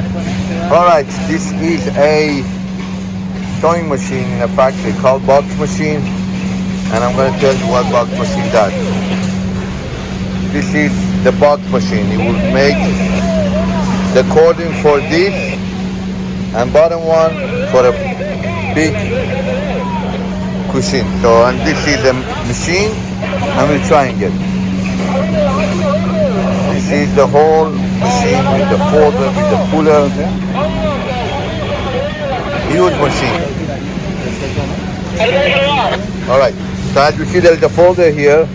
Alright, this is a sewing machine in a factory called box machine and I'm going to tell you what box machine does. This is the box machine. It will make the cording for this and bottom one for a big cushion. So and this is the machine and we're trying it. This is the whole machine with the folder, with the puller. Huge machine. Alright, so as you see there is a folder here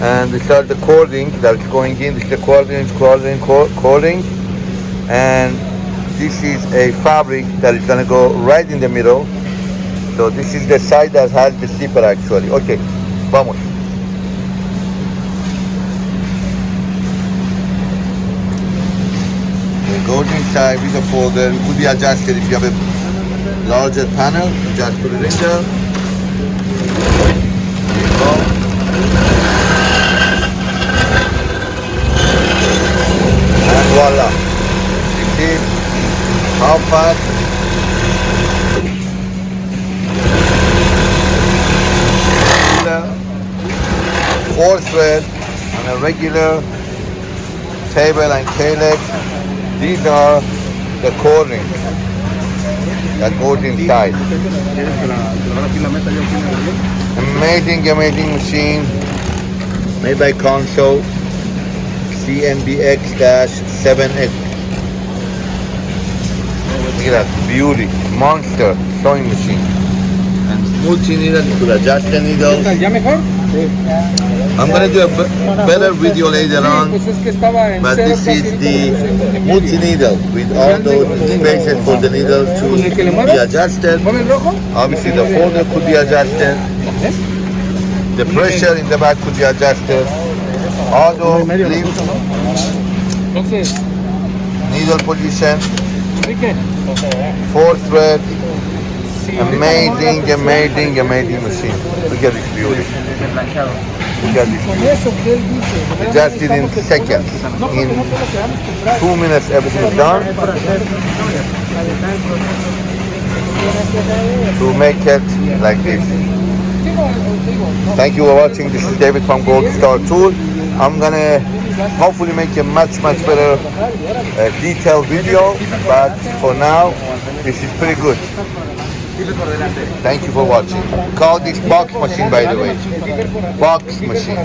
and these are the cording that's going in. This is the cording, cording, co- cording and this is a fabric that is gonna go right in the middle. So this is the side that has the zipper actually. Okay, vamos. Goes inside with the folder. Could be adjusted if you have a larger panel. Just put it in there. And voila. You see how fast four thread on a regular table and K-leg. These are the cording that goes inside. ¿Quieres que la, que ahora sí la meta yo aquí en el avión? Amazing, amazing machine made by Consew CNBX-7X. Look at that beauty, monster sewing machine. And multi-needle, you could adjust the needles. I'm gonna do a better video later on. But this is the multi-needle with all those spaces for the needle to be adjusted. Obviously the folder could be adjusted. The pressure in the back could be adjusted. Auto, lift, needle position, four thread. Amazing, amazing, amazing machine. Look at this beauty. Que él dice. Just in seconds. In two minutes everything is done. To make it like this. Thank you for watching. This is David from Gold Star Tool. I'm gonna hopefully make a much much better uh, detailed video, but for now this is pretty good. Thank you for watching. Call this box machine by the way. Box machine.